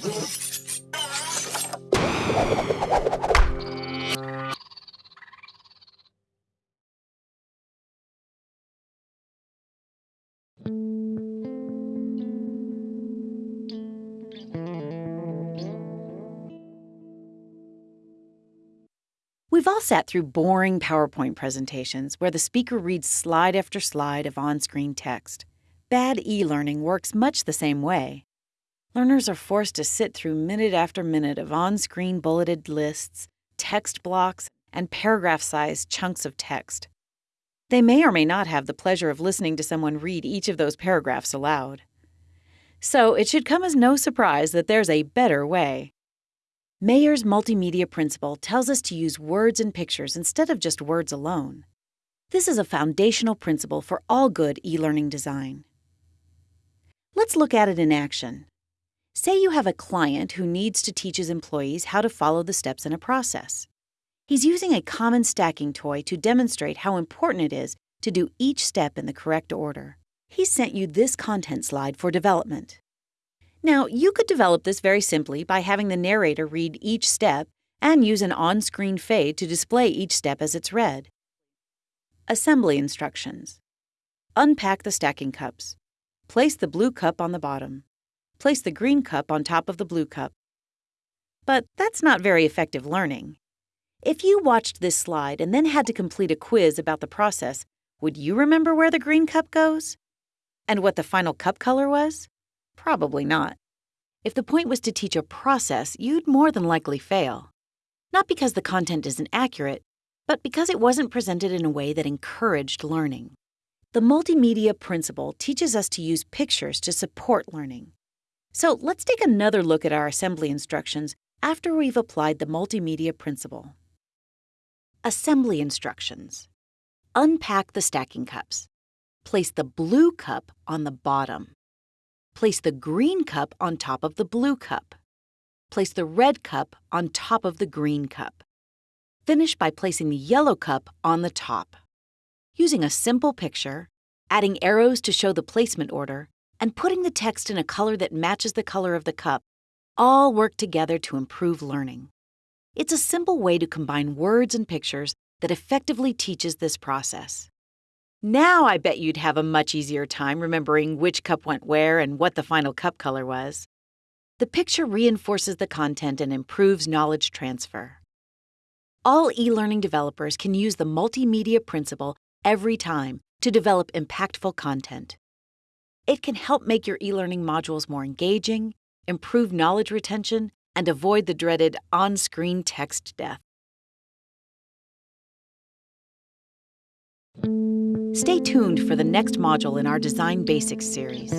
We've all sat through boring PowerPoint presentations where the speaker reads slide after slide of on screen text. Bad e learning works much the same way. Learners are forced to sit through minute after minute of on screen bulleted lists, text blocks, and paragraph sized chunks of text. They may or may not have the pleasure of listening to someone read each of those paragraphs aloud. So it should come as no surprise that there's a better way. Mayer's multimedia principle tells us to use words and pictures instead of just words alone. This is a foundational principle for all good e learning design. Let's look at it in action. Say you have a client who needs to teach his employees how to follow the steps in a process. He's using a common stacking toy to demonstrate how important it is to do each step in the correct order. He sent you this content slide for development. Now, you could develop this very simply by having the narrator read each step and use an on screen fade to display each step as it's read. Assembly instructions Unpack the stacking cups. Place the blue cup on the bottom. Place the green cup on top of the blue cup. But that's not very effective learning. If you watched this slide and then had to complete a quiz about the process, would you remember where the green cup goes? And what the final cup color was? Probably not. If the point was to teach a process, you'd more than likely fail. Not because the content isn't accurate, but because it wasn't presented in a way that encouraged learning. The multimedia principle teaches us to use pictures to support learning. So let's take another look at our assembly instructions after we've applied the multimedia principle. Assembly instructions. Unpack the stacking cups. Place the blue cup on the bottom. Place the green cup on top of the blue cup. Place the red cup on top of the green cup. Finish by placing the yellow cup on the top. Using a simple picture, adding arrows to show the placement order, and putting the text in a color that matches the color of the cup all work together to improve learning. It's a simple way to combine words and pictures that effectively teaches this process. Now I bet you'd have a much easier time remembering which cup went where and what the final cup color was. The picture reinforces the content and improves knowledge transfer. All e learning developers can use the multimedia principle every time to develop impactful content. It can help make your e learning modules more engaging, improve knowledge retention, and avoid the dreaded on screen text death. Stay tuned for the next module in our Design Basics series.